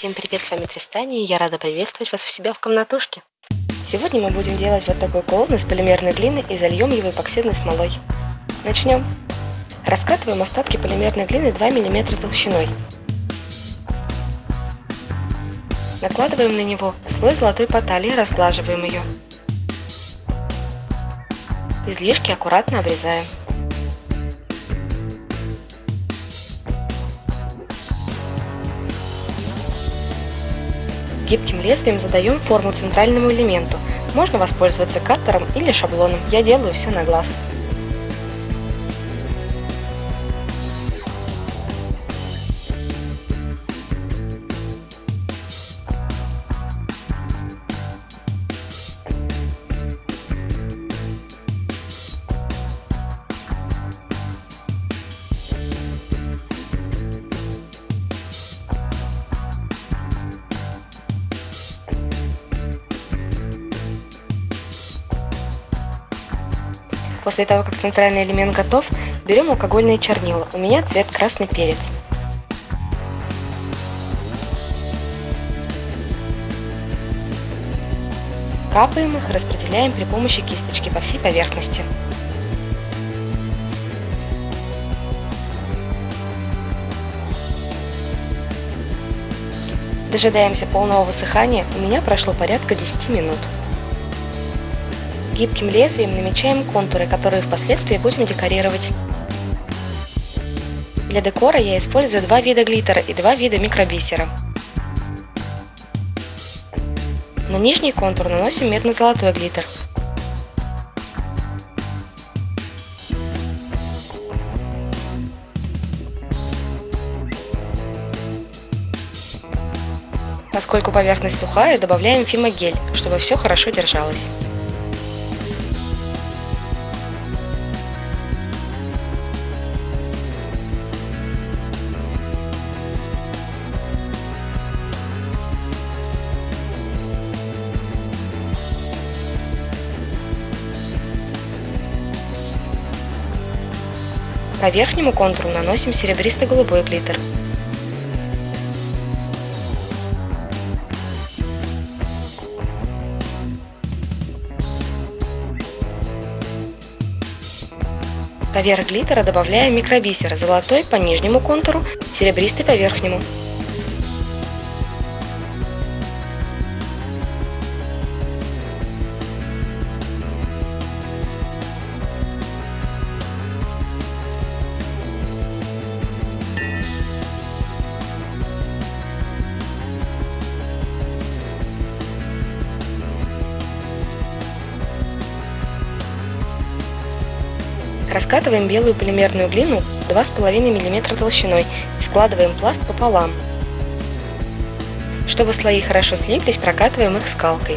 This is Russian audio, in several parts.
Всем привет, с вами Тристани, и я рада приветствовать вас у себя в комнатушке. Сегодня мы будем делать вот такой колонн из полимерной глины и зальем его эпоксидной смолой. Начнем. Раскатываем остатки полимерной глины 2 мм толщиной. Накладываем на него слой золотой потали и разглаживаем ее. Излишки аккуратно обрезаем. Гибким лезвием задаем форму центральному элементу. Можно воспользоваться каттером или шаблоном. Я делаю все на глаз. После того, как центральный элемент готов, берем алкогольные чернила. У меня цвет красный перец. Капаем их распределяем при помощи кисточки по всей поверхности. Дожидаемся полного высыхания, у меня прошло порядка 10 минут. Гибким лезвием намечаем контуры, которые впоследствии будем декорировать. Для декора я использую два вида глиттера и два вида микробисера. На нижний контур наносим медно-золотой глиттер. Поскольку поверхность сухая, добавляем фимогель, чтобы все хорошо держалось. По верхнему контуру наносим серебристо-голубой глиттер. Поверх глиттера добавляем микробисер, золотой по нижнему контуру, серебристый по верхнему. Раскатываем белую полимерную глину 2,5 мм толщиной и складываем пласт пополам. Чтобы слои хорошо слиплись, прокатываем их скалкой.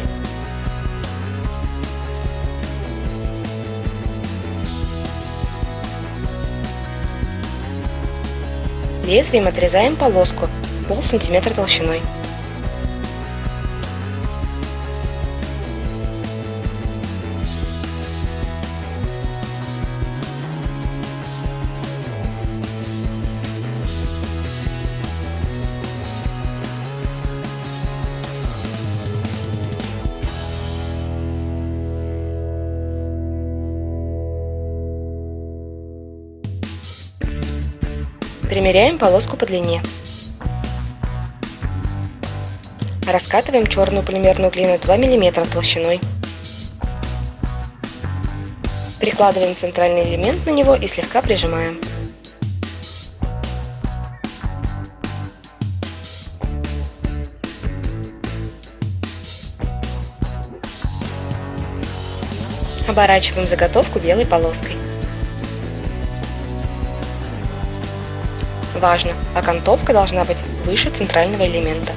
Лезвием отрезаем полоску пол сантиметра толщиной. Примеряем полоску по длине. Раскатываем черную полимерную глину 2 мм толщиной. Прикладываем центральный элемент на него и слегка прижимаем. Оборачиваем заготовку белой полоской. Важно, окантовка должна быть выше центрального элемента.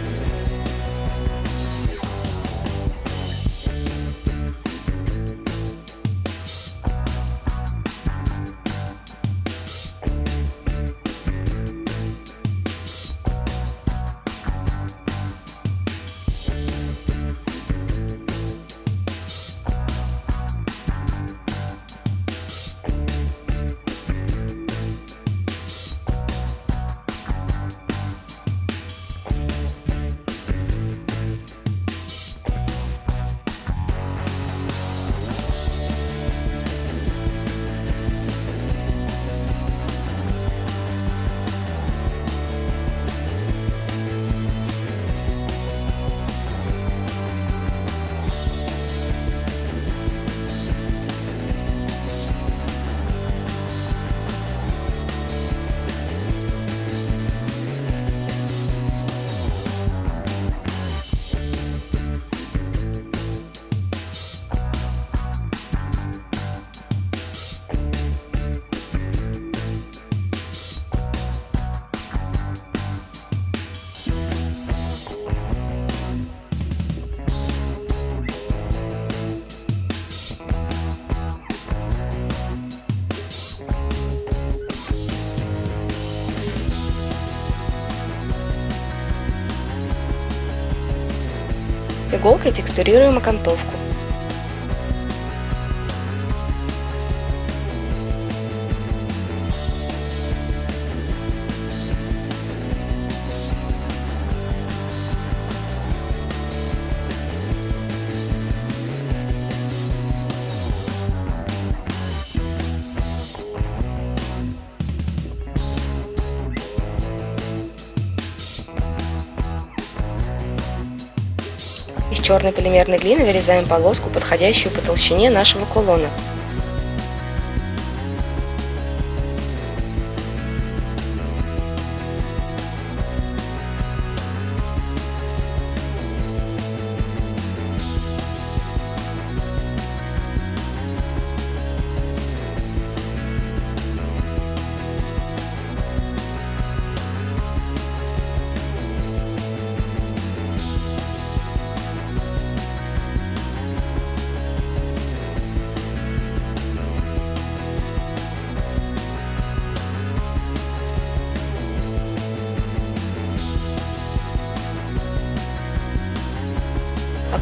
Иголкой текстурируем окантовку. Черной полимерной глины вырезаем полоску, подходящую по толщине нашего кулона.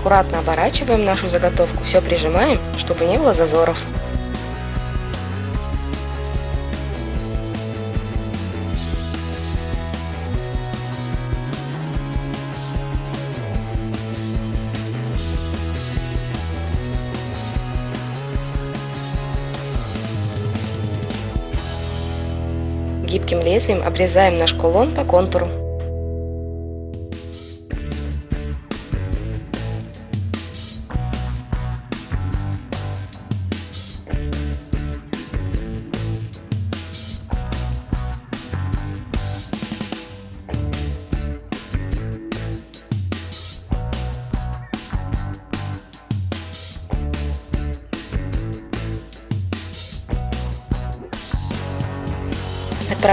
Аккуратно оборачиваем нашу заготовку, все прижимаем, чтобы не было зазоров. Гибким лезвием обрезаем наш кулон по контуру.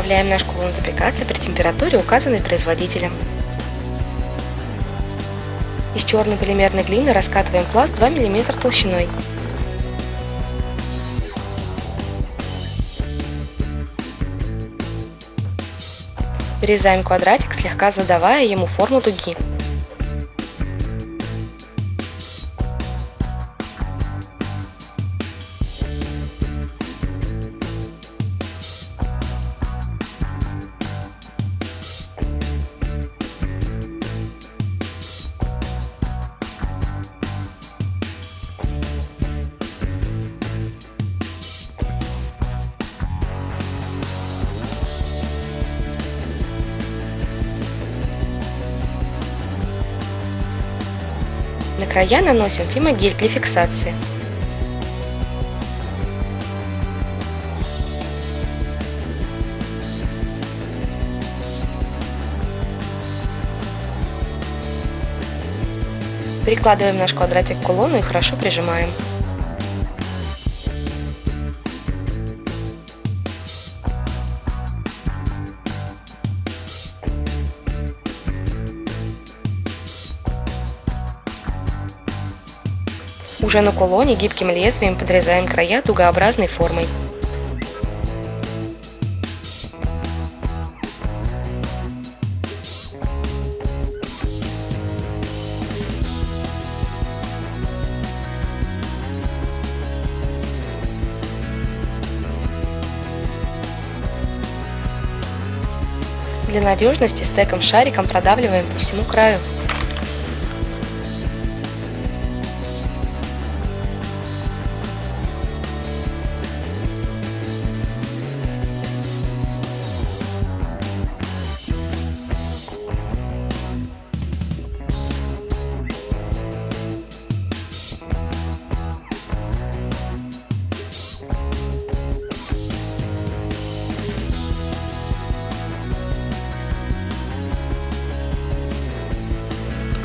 Отправляем наш кулон запекаться при температуре, указанной производителем. Из черной полимерной глины раскатываем пласт 2 мм толщиной. Вырезаем квадратик, слегка задавая ему форму дуги. Края наносим фимогель для фиксации. Прикладываем наш квадратик к кулону и хорошо прижимаем. Уже на кулоне гибким лезвием подрезаем края дугообразной формой. Для надежности стеком-шариком продавливаем по всему краю.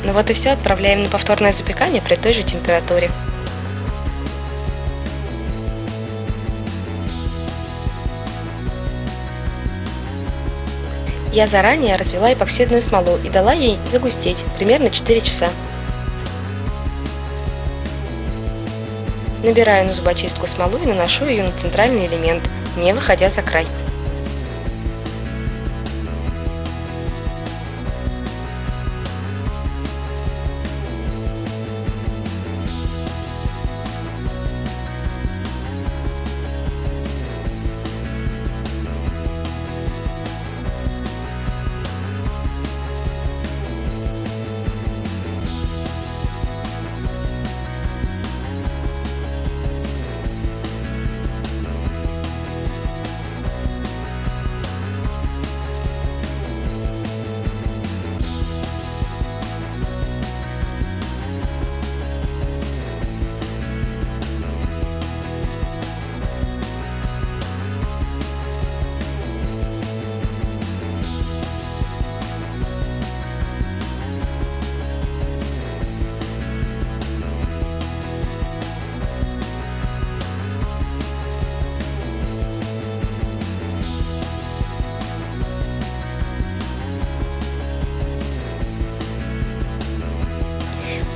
Ну вот и все, отправляем на повторное запекание при той же температуре. Я заранее развела эпоксидную смолу и дала ей загустеть примерно 4 часа. Набираю на зубочистку смолу и наношу ее на центральный элемент, не выходя за край.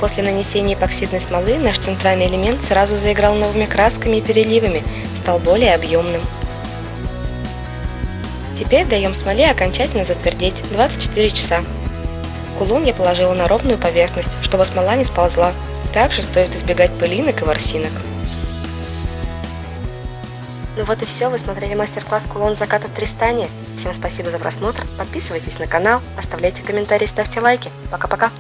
После нанесения эпоксидной смолы наш центральный элемент сразу заиграл новыми красками и переливами, стал более объемным. Теперь даем смоле окончательно затвердеть 24 часа. Кулон я положила на ровную поверхность, чтобы смола не сползла. Также стоит избегать пылинок и ворсинок. Ну вот и все, вы смотрели мастер-класс кулон заката Тристания. Всем спасибо за просмотр, подписывайтесь на канал, оставляйте комментарии, ставьте лайки. Пока-пока!